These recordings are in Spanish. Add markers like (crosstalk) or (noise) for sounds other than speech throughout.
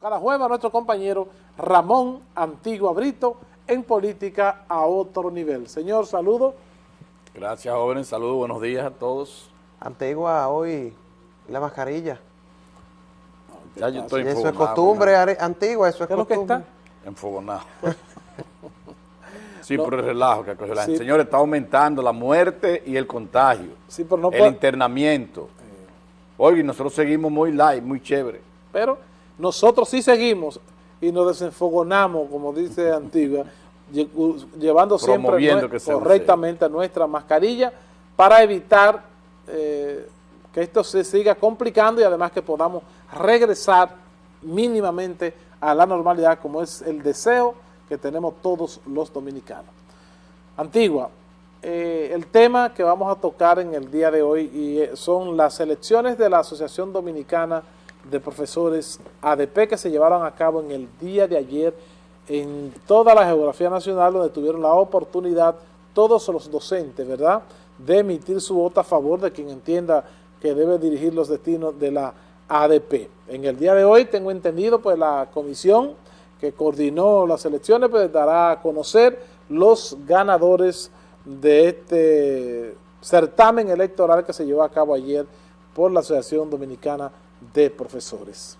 cada jueves a nuestro compañero Ramón Antigua Brito en Política a otro nivel. Señor, saludo. Gracias, jóvenes. Saludos, buenos días a todos. Antigua, hoy la mascarilla. Ya yo estoy Eso es costumbre antigua, eso es ¿Qué es lo que está? (laughs) Enfogonado. (laughs) sí, por el relajo que cogió la sí. Señor, está aumentando la muerte y el contagio. Sí, pero no El internamiento. Hoy nosotros seguimos muy light, muy chévere. Pero nosotros sí seguimos y nos desenfogonamos, como dice Antigua, llevando siempre que correctamente nuestra mascarilla para evitar eh, que esto se siga complicando y además que podamos regresar mínimamente a la normalidad como es el deseo que tenemos todos los dominicanos. Antigua, eh, el tema que vamos a tocar en el día de hoy y eh, son las elecciones de la Asociación Dominicana de Profesores ADP que se llevaron a cabo en el día de ayer en toda la geografía nacional donde tuvieron la oportunidad todos los docentes, ¿verdad?, de emitir su voto a favor de quien entienda que debe dirigir los destinos de la ADP. En el día de hoy tengo entendido pues la comisión que coordinó las elecciones pues dará a conocer los ganadores de este certamen electoral que se llevó a cabo ayer por la Asociación Dominicana de Profesores.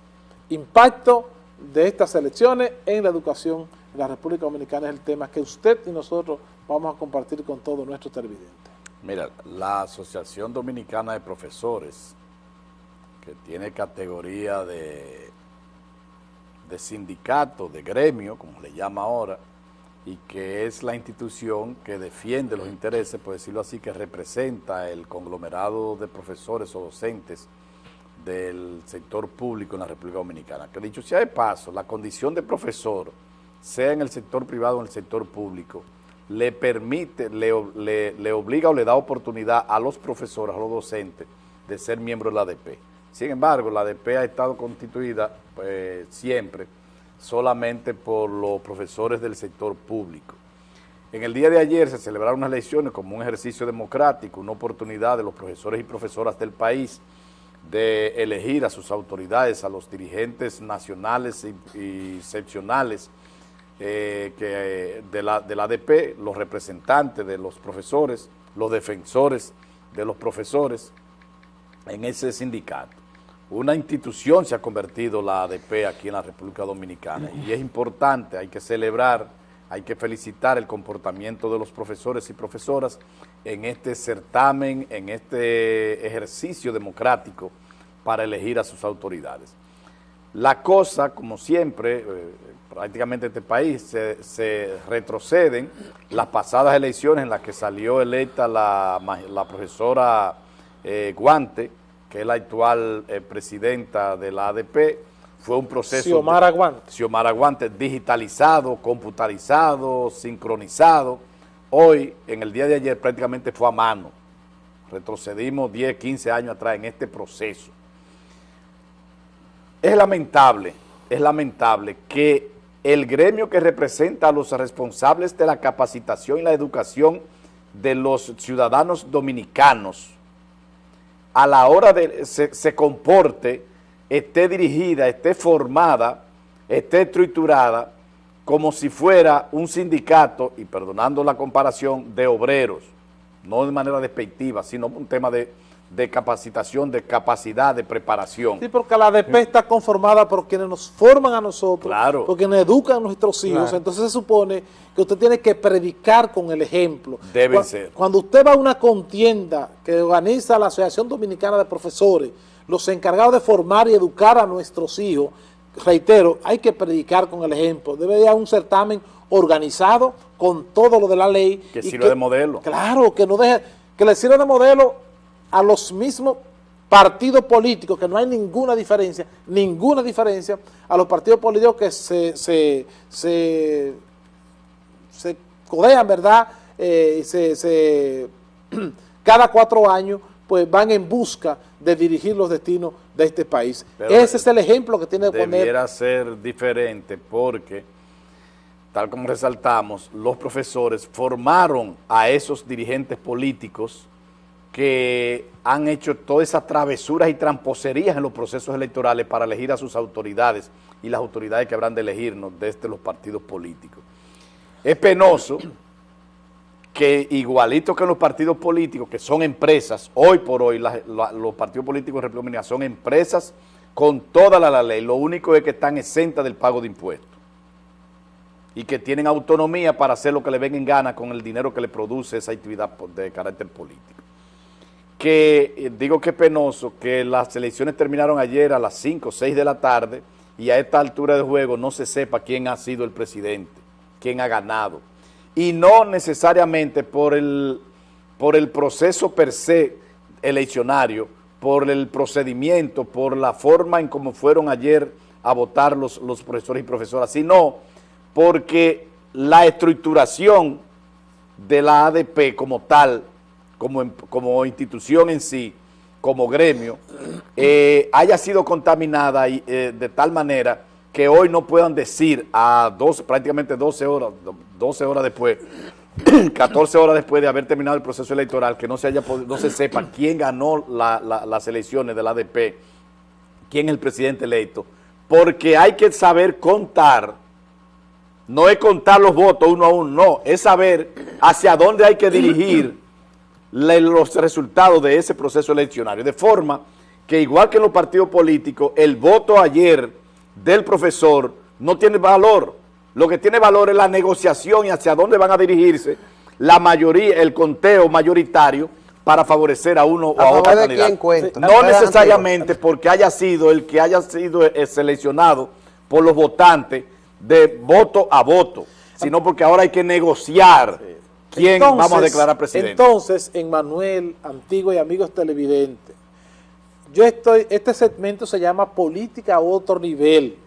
Impacto de estas elecciones en la educación en la República Dominicana es el tema que usted y nosotros vamos a compartir con todos nuestros televidentes. Mira, la Asociación Dominicana de Profesores, que tiene categoría de, de sindicato, de gremio, como le llama ahora, y que es la institución que defiende los intereses, por decirlo así, que representa el conglomerado de profesores o docentes del sector público en la República Dominicana. Que dicho sea de paso, la condición de profesor, sea en el sector privado o en el sector público, le permite, le, le, obliga o le da oportunidad a los profesores, a los docentes, de ser miembros de la ADP. Sin embargo, la ADP ha estado constituida pues, siempre solamente por los profesores del sector público. En el día de ayer se celebraron unas elecciones como un ejercicio democrático, una oportunidad de los profesores y profesoras del país de elegir a sus autoridades, a los dirigentes nacionales y, excepcionales eh, que, de, la, de la ADP, los representantes de los profesores, los defensores de los profesores en ese sindicato. Una institución se ha convertido la ADP aquí en la República Dominicana y es importante, hay que celebrar, hay que felicitar el comportamiento de los profesores y profesoras en este certamen, en este ejercicio democrático para elegir a sus autoridades. La cosa, como siempre, eh, prácticamente en este país, se, retroceden las pasadas elecciones en las que salió electa la, profesora eh, Guante, que es la actual eh, presidenta de la ADP, fue un proceso... Xiomara Guante. Xiomara digitalizado, computarizado, sincronizado, Hoy, en el día de ayer, prácticamente fue a mano. Retrocedimos 10, 15 años atrás en este proceso. Es lamentable, es lamentable que el gremio que representa a los responsables de la capacitación y la educación de los ciudadanos dominicanos, a la hora de se, se comporte, esté dirigida, esté formada, esté estructurada como si fuera un sindicato, y perdonando la comparación, de obreros, no de manera despectiva, sino un tema de, capacitación, de capacidad, de preparación. Sí, porque la ADP está conformada por quienes nos forman a nosotros, claro. por quienes educan a nuestros hijos, entonces se supone que usted tiene que predicar con el ejemplo. Debe ser. Cuando usted va a una contienda que organiza la Asociación Dominicana de Profesores, los encargados de formar y educar a nuestros hijos, reitero, hay que predicar con el ejemplo. Debe haber un certamen organizado con todo lo de la ley. Que sirva de modelo. Claro, que no deje, que le sirva de modelo a los mismos partidos políticos, que no hay ninguna diferencia, ninguna diferencia a los partidos políticos que se, se, se, se codean, ¿verdad? Eh, se, se, (clears throat) cada cuatro años pues van en busca de dirigir los destinos de este país. Ese es el ejemplo que tiene que poner. Debiera ser diferente porque, tal como resaltamos, los profesores formaron a esos dirigentes políticos que han hecho todas esas travesuras y tramposerías en los procesos electorales para elegir a sus autoridades y las autoridades que habrán de elegirnos desde los partidos políticos. Es penoso que igualito que en los partidos políticos, que son empresas, hoy por hoy los partidos políticos de República son empresas con toda la, ley, lo único es que están exentas del pago de impuestos y que tienen autonomía para hacer lo que le venga en gana con el dinero que le produce esa actividad de carácter político. Que eh, digo que es penoso que las elecciones terminaron ayer a las 5 o 6 de la tarde y a esta altura de juego no se sepa quién ha sido el presidente, quién ha ganado y no necesariamente por el, por el proceso per se eleccionario, por el procedimiento, por la forma en cómo fueron ayer a votar los, los profesores y profesoras, sino porque la estructuración de la ADP como tal, como, como institución en sí, como gremio, eh, haya sido contaminada eh, de tal manera que hoy no puedan decir a 12, prácticamente 12 horas, 12 horas después, (clears throat) 14 horas después de haber terminado el proceso electoral, que no se, haya no se sepa quién ganó las elecciones del ADP, quién es el presidente electo, porque hay que saber contar, no es contar los votos uno a uno, no, es saber hacia dónde hay que dirigir los resultados de ese proceso eleccionario, de forma que igual que en los partidos políticos, el voto ayer del profesor no tiene valor. Lo que tiene valor es la negociación y hacia dónde van a dirigirse la mayoría, el conteo mayoritario para favorecer a uno o a, otro candidato. No necesariamente porque haya sido el que haya sido eh, seleccionado por los votantes de voto a voto, sino porque ahora hay que negociar quién vamos a declarar presidente. Entonces, en Manuel, antiguo y amigos televidentes, yo estoy, este segmento se llama Política a otro nivel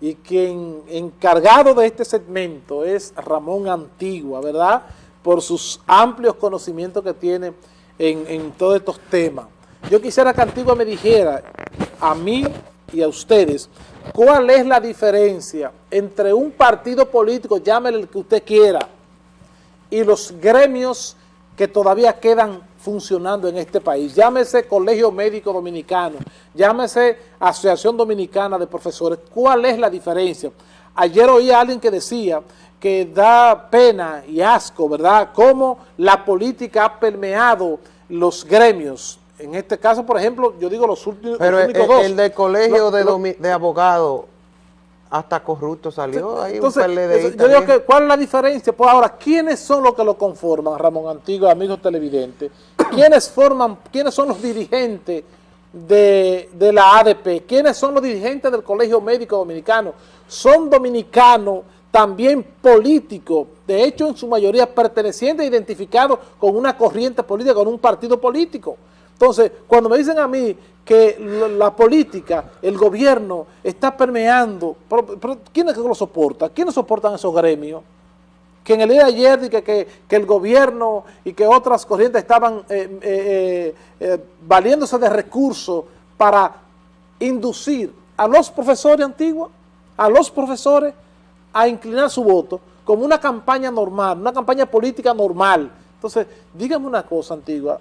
y quien encargado de este segmento es Ramón Antigua, ¿verdad? Por sus amplios conocimientos que tiene en, en todos estos temas. Yo quisiera que Antigua me dijera a mí y a ustedes cuál es la diferencia entre un partido político, llámele el que usted quiera, y los gremios que todavía quedan funcionando en este país. Llámese Colegio Médico Dominicano, llámese Asociación Dominicana de Profesores. ¿Cuál es la diferencia? Ayer oí a alguien que decía que da pena y asco, ¿verdad?, cómo la política ha permeado los gremios. En este caso, por ejemplo, yo digo los últimos, Pero el, dos. el del Colegio de, de Abogados hasta corrupto salió ahí Entonces, un Yo digo que, ¿cuál es la diferencia? Pues ahora, ¿quiénes son los que lo conforman, Ramón Antiguo, amigos televidentes? (coughs) ¿Quiénes forman, quiénes son los dirigentes de, de, la ADP? ¿Quiénes son los dirigentes del Colegio Médico Dominicano? Son dominicanos, también políticos, de hecho en su mayoría pertenecientes e identificados con una corriente política, con un partido político. Entonces, cuando me dicen a mí que la política, el gobierno está permeando, pero, ¿quién es que lo soporta? ¿Quiénes soportan esos gremios? Que en el día de ayer que, que, que el gobierno y que otras corrientes estaban eh, eh, eh, valiéndose de recursos para inducir a los profesores antiguos, a los profesores a inclinar su voto como una campaña normal, una campaña política normal. Entonces, dígame una cosa, Antigua,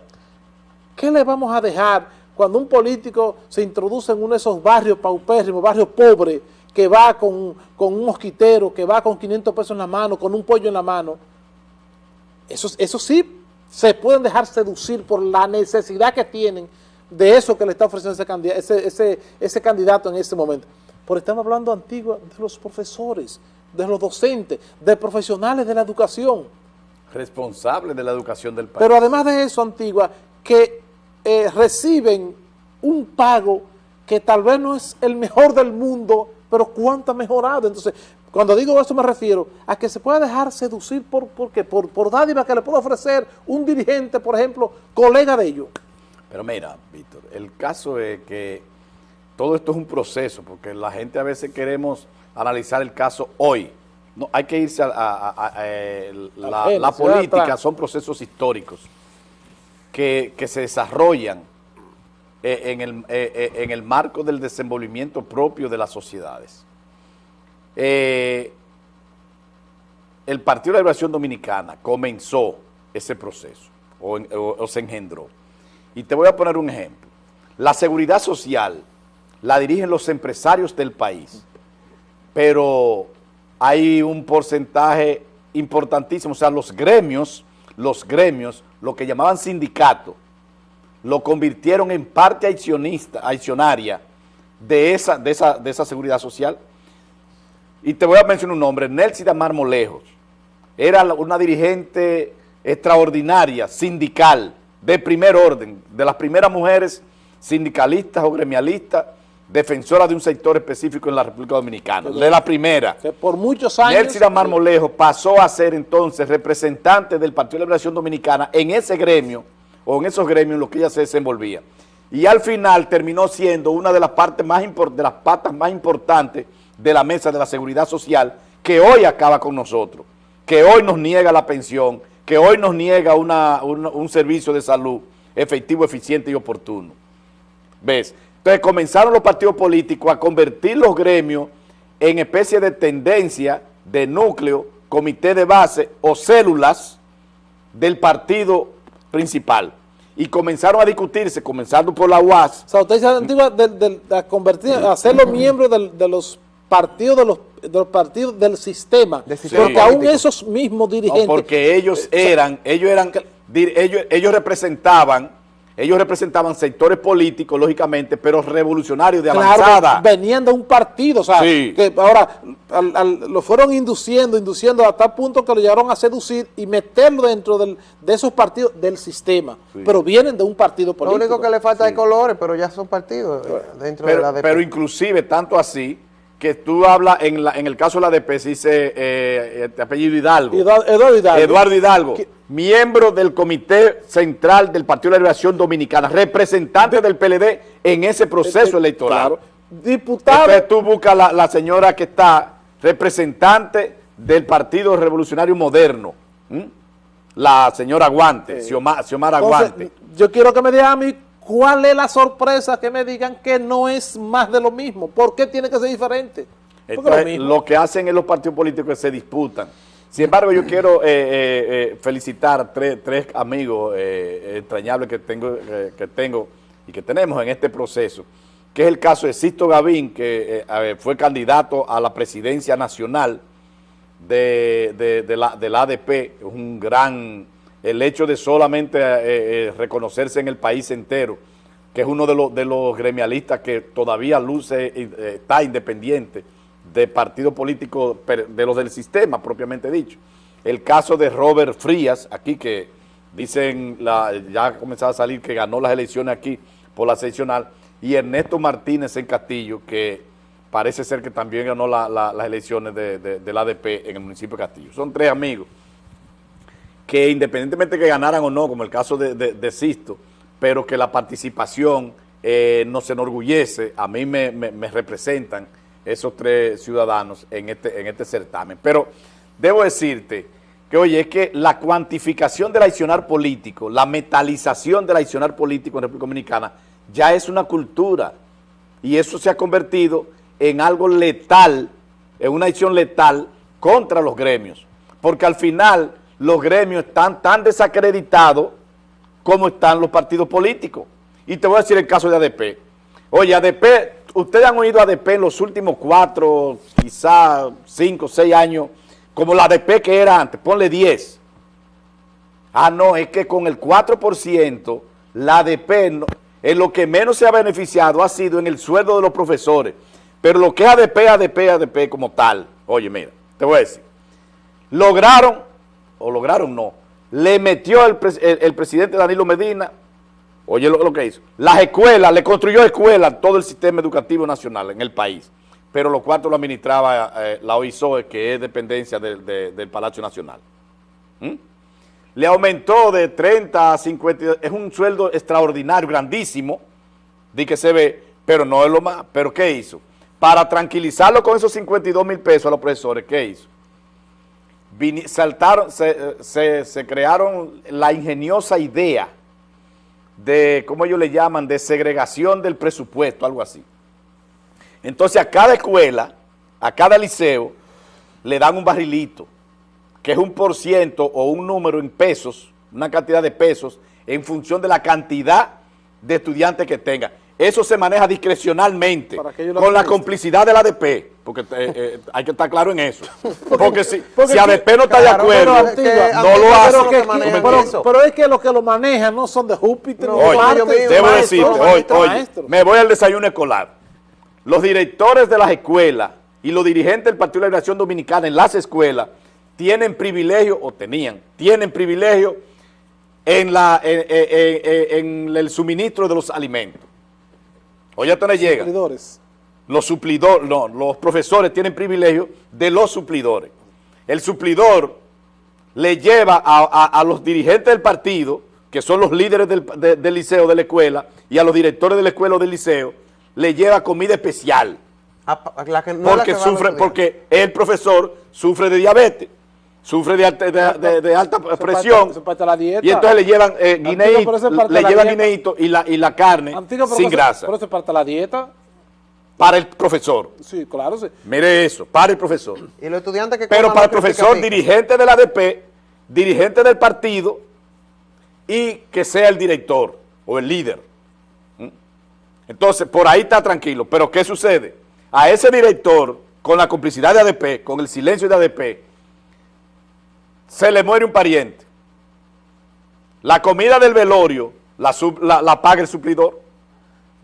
¿Qué le vamos a dejar cuando un político se introduce en uno de esos barrios paupérrimos, barrios pobres, que va con, un mosquitero, que va con 500 pesos en la mano, con un pollo en la mano? Eso, eso sí, se pueden dejar seducir por la necesidad que tienen de eso que le está ofreciendo ese, candidato, ese, ese, candidato en ese momento. Pero estamos hablando antiguo de los profesores, de los docentes, de profesionales de la educación. Responsables de la educación del país. Pero además de eso, Antigua, que eh, reciben un pago que tal vez no es el mejor del mundo, pero cuánto ha mejorado. Entonces, cuando digo eso me refiero a que se pueda dejar seducir por, por, por, por dádiva que le pueda ofrecer un dirigente, por ejemplo, colega de ellos. Pero mira, Víctor, el caso es que todo esto es un proceso, porque la gente a veces queremos analizar el caso hoy. No, hay que irse a, eh, la, la política, son procesos históricos que, se desarrollan eh, en el, eh, eh, en el, marco del desenvolvimiento propio de las sociedades. el Partido de la Liberación Dominicana comenzó ese proceso o, se engendró Y te voy a poner un ejemplo. La seguridad social la dirigen los empresarios del país, pero hay un porcentaje importantísimo, o sea, los gremios, los gremios, lo que llamaban sindicato, lo convirtieron en parte accionista, accionaria de esa, de, esa, de esa seguridad social. Y te voy a mencionar un nombre, Nelcy Damar Molejos, era una dirigente extraordinaria, sindical, de primer orden, de las primeras mujeres sindicalistas o gremialistas, defensoras de un sector específico en la República Dominicana, de la primera. por muchos años... Nelcy Damar Molejo pasó a ser entonces representante del Partido de Liberación Dominicana en ese gremio, o en esos gremios en los que ella se desenvolvía. Y al final terminó siendo una de las, partes más de las patas más importantes de la mesa de la seguridad social que hoy acaba con nosotros, que hoy nos niega la pensión, que hoy nos niega un servicio de salud efectivo, eficiente y oportuno. ¿Ves? Entonces comenzaron los partidos políticos a convertir los gremios en especie de tendencia, de núcleo, comité de base o células del partido principal. Y comenzaron a discutirse, comenzando por la UAS. O sea, usted dice de, convertir, a hacerlos miembros de, los partidos de los, partidos del sistema, porque aún esos mismos dirigentes... porque ellos eran, ellos eran, ellos, ellos representaban ellos representaban sectores políticos, lógicamente, pero revolucionarios de avanzada. venían de un partido, o sea, que ahora lo fueron induciendo, induciendo hasta el punto que lo llegaron a seducir y meterlo dentro de esos partidos del sistema, pero vienen de un partido político. Lo único que le falta es colores, pero ya son partidos eh, dentro de la Pero inclusive, tanto así, que tú hablas, en, la, en el caso de la ADP, se dice eh, eh apellido Hidalgo. Eduardo Hidalgo. Eduardo Hidalgo, miembro del Comité Central del Partido de la Liberación Dominicana, representante del PLD en ese proceso este, electoral. Claro. Diputado. Entonces tú buscas la, la, señora que está representante del Partido Revolucionario Moderno, la señora Aguante, Xiomar, Aguante. yo quiero que me diga a mí ¿Cuál es la sorpresa que me digan que no es más de lo mismo? ¿Por qué tiene que ser diferente? lo, que hacen en los partidos políticos es que se disputan. Sin embargo, yo quiero eh, eh, eh, felicitar tres, tres amigos entrañables que tengo, que tengo y que tenemos en este proceso, que es el caso de Sisto Gavín, que fue candidato a la presidencia nacional de, de, la, del ADP, un gran el hecho de solamente eh, eh, reconocerse en el país entero, que es uno de los, gremialistas que todavía luce, eh, está independiente de partido político, de los del sistema propiamente dicho. El caso de Robert Frías, aquí que dicen, ya ha comenzado a salir que ganó las elecciones aquí por la seccional, y Ernesto Martínez en Castillo, que parece ser que también ganó las elecciones de, del ADP en el municipio de Castillo. Son tres amigos que independientemente que ganaran o no, como el caso de, de, Sisto, pero que la participación eh, nos enorgullece, a mí me, representan esos tres ciudadanos en este, en este certamen. Pero debo decirte que, oye, es que la cuantificación del accionar político, la metalización del accionar político en República Dominicana, ya es una cultura y eso se ha convertido en algo letal, en una acción letal contra los gremios, porque al final los gremios están tan desacreditados como están los partidos políticos. Y te voy a decir el caso de ADP. Oye, ADP, ustedes han oído ADP en los últimos cuatro, quizás cinco, seis años, como la ADP que era antes, ponle 10. Ah, no, es que con el 4%, la ADP en lo que menos se ha beneficiado ha sido en el sueldo de los profesores. Pero lo que es ADP, ADP, ADP como tal, oye, mira, te voy a decir, lograron o lograron no, le metió el, presidente Danilo Medina, oye lo, que hizo, las escuelas, le construyó escuelas todo el sistema educativo nacional en el país, pero los cuartos lo administraba eh, la OISOE, que es dependencia del Palacio Nacional. ¿Mm? Le aumentó de 30 a 50, es un sueldo extraordinario, grandísimo, de que se ve, pero no es lo más, pero ¿qué hizo? Para tranquilizarlo con esos 52 mil pesos a los profesores, ¿qué hizo? Saltaron, se, crearon la ingeniosa idea de, ¿cómo ellos le llaman?, de segregación del presupuesto, algo así. Entonces a cada escuela, a cada liceo, le dan un barrilito, que es un por ciento o un número en pesos, una cantidad de pesos, en función de la cantidad de estudiantes que tenga. Eso se maneja discrecionalmente, con la complicidad de la ADP, porque eh, eh, hay que estar claro en eso. (laughs) Porque si, si ADP no está de acuerdo, no lo hace. Pero, pero, es que los que lo manejan no son de Júpiter. No, oye, debo decirte, oye, oye, me voy al desayuno escolar. Los directores de las escuelas y los dirigentes del Partido de la Liberación Dominicana en las escuelas tienen privilegio, o tenían, tienen privilegio en, la, en el suministro de los alimentos. Oye, esto le llega. Los suplidores, no, los profesores tienen privilegio de los suplidores. El suplidor le lleva a, los dirigentes del partido, que son los líderes del, liceo, de la escuela, y a los directores de la escuela o del liceo, le lleva comida especial. porque, sufre, porque el profesor sufre de diabetes sufre de alta, de, alta presión y entonces le llevan eh, le llevan guineito y la, y la carne sin grasa. Por eso parte la dieta. Para el profesor. Sí, claro, sí. Mire eso, para el profesor. Y los estudiantes que Pero para el profesor, dirigente de la ADP, dirigente del partido y que sea el director o el líder. ¿Mm? Entonces, por ahí está tranquilo. Pero ¿qué sucede? A ese director, con la complicidad de ADP, con el silencio de ADP, se le muere un pariente. La comida del velorio la, la, paga el suplidor.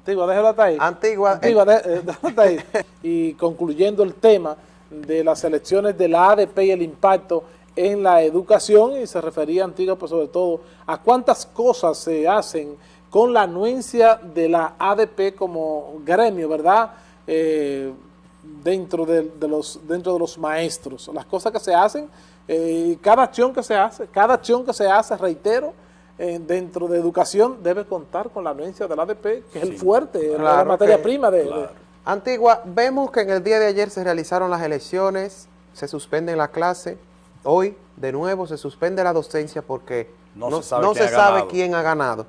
Antigua, déjalo hasta ahí. Antigua. Antigua, eh, hasta ahí. (laughs) Y concluyendo el tema de las elecciones de la ADP y el impacto en la educación, y se refería Antigua, pues sobre todo, a cuántas cosas se hacen con la anuencia de la ADP como gremio, ¿verdad?, eh, dentro, de, los, dentro de los maestros. Las cosas que se hacen eh, cada acción que se hace, cada acción que se hace, reitero, eh, dentro de educación debe contar con la anuencia del ADP, que es el fuerte, la materia prima de, Antigua, vemos que en el día de ayer se realizaron las elecciones, se suspende la clase, hoy de nuevo se suspende la docencia porque no, se sabe, quién, ha ganado.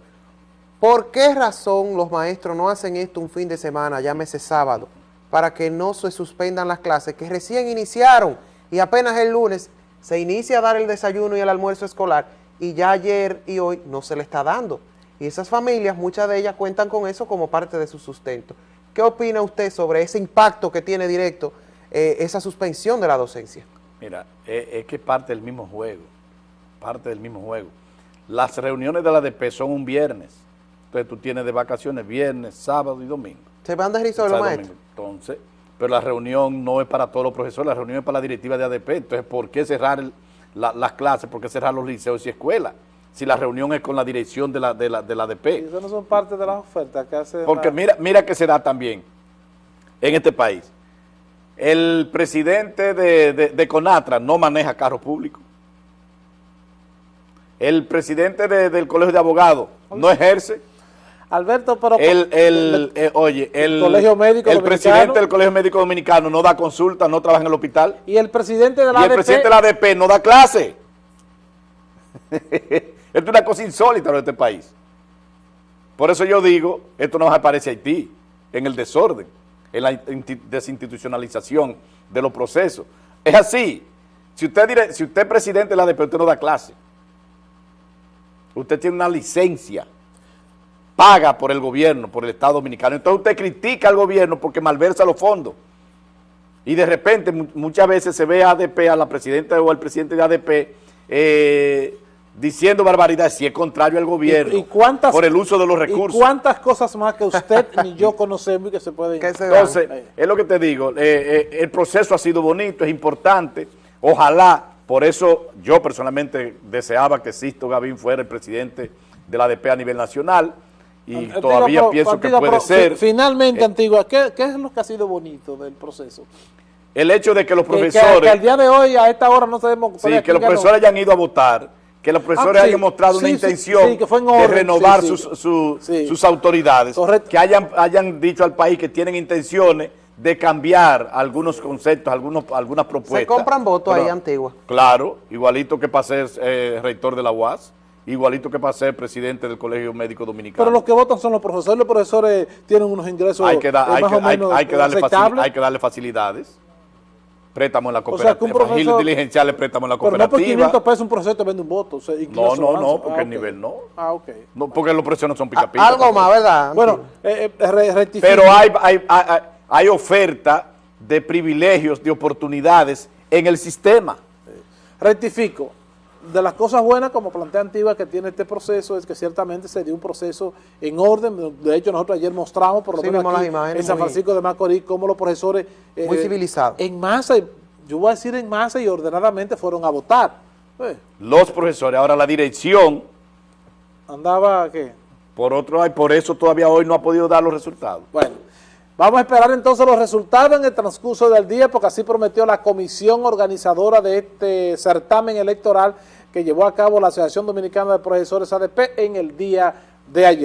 ¿Por qué razón los maestros no hacen esto un fin de semana, llámese sábado, para que no se suspendan las clases que recién iniciaron y apenas el lunes se inicia a dar el desayuno y el almuerzo escolar y ya ayer y hoy no se le está dando. Y esas familias, muchas de ellas cuentan con eso como parte de su sustento. ¿Qué opina usted sobre ese impacto que tiene directo eh, esa suspensión de la docencia? Mira, es, es que parte del mismo juego, parte del mismo juego. Las reuniones de la ADP son un viernes, entonces tú tienes de vacaciones viernes, sábado y domingo. ¿Se van de los maestros? Entonces, pero la reunión no es para todos los profesores, la reunión es para la directiva de ADP. Entonces, ¿por qué cerrar las clases? ¿Por qué cerrar los liceos y escuelas? Si la reunión es con la dirección de la, de la, de la ADP. eso no son parte de las ofertas que hace... Porque mira, mira que se da también en este país. El presidente de, Conatra no maneja carro público. El presidente del Colegio de Abogados no ejerce Alberto, pero... El, el, eh, oye, el, Colegio Médico el presidente del Colegio Médico Dominicano no da consulta, no trabaja en el hospital. Y el presidente de la y el presidente de la ADP no da clase. (laughs) esto es una cosa insólita en este país. Por eso yo digo, esto no aparece a Haití, en el desorden, en la desinstitucionalización de los procesos. Es así. Si usted, si usted es presidente de la ADP, usted no da clase. Usted tiene una licencia paga por el gobierno, por el Estado Dominicano. Entonces usted critica al gobierno porque malversa los fondos. Y de repente muchas veces se ve a ADP, a la presidenta o al presidente de ADP, eh, diciendo barbaridades si es contrario al gobierno ¿Y, cuántas, por el uso de los recursos. ¿Y cuántas cosas más que usted (laughs) ni yo conocemos y que se pueden... Entonces, es lo que te digo, eh, eh, el proceso ha sido bonito, es importante, ojalá, por eso yo personalmente deseaba que Sisto Gavín fuera el presidente de la ADP a nivel nacional, y todavía pienso que puede ser. Finalmente, eh, Antigua, ¿qué, es lo que ha sido bonito del proceso? El hecho de que los profesores... Que, al día de hoy, a esta hora, no sabemos... Sí, que los profesores hayan ido a votar, que los profesores ah, hayan mostrado una intención de renovar sus, sus, autoridades, que hayan, hayan dicho al país que tienen intenciones de cambiar algunos conceptos, algunos, algunas propuestas. ¿Se compran votos ahí, Antigua? Claro, igualito que para ser eh, rector de la UAS igualito que para ser presidente del Colegio Médico Dominicano. Pero los que votan son los profesores, los profesores tienen unos ingresos hay que, hay, que, hay, que darle hay que darle facilidades. préstamo en la cooperativa. O sea, diligenciales, préstamo en la cooperativa. Pero no por 500 pesos un profesor te vende un voto. no, no, no, porque ah, el nivel no. Ah, ok. No, porque los precios no son pica, -pica Algo más, ¿verdad? Bueno, eh, eh Pero hay, hay, hay, hay oferta de privilegios, de oportunidades en el sistema. Rectifico de las cosas buenas, como plantea Antigua, que tiene este proceso, es que ciertamente se dio un proceso en orden. De hecho, nosotros ayer mostramos, por lo menos aquí, en San Francisco de Macorís, cómo los profesores... Eh, muy civilizados. En masa, yo voy a decir en masa y ordenadamente fueron a votar. Eh. Los profesores, ahora la dirección... ¿Andaba qué? Por otro, por eso todavía hoy no ha podido dar los resultados. Bueno, vamos a esperar entonces los resultados en el transcurso del día, porque así prometió la comisión organizadora de este certamen electoral que llevó a cabo la Asociación Dominicana de Profesores ADP en el día de ayer.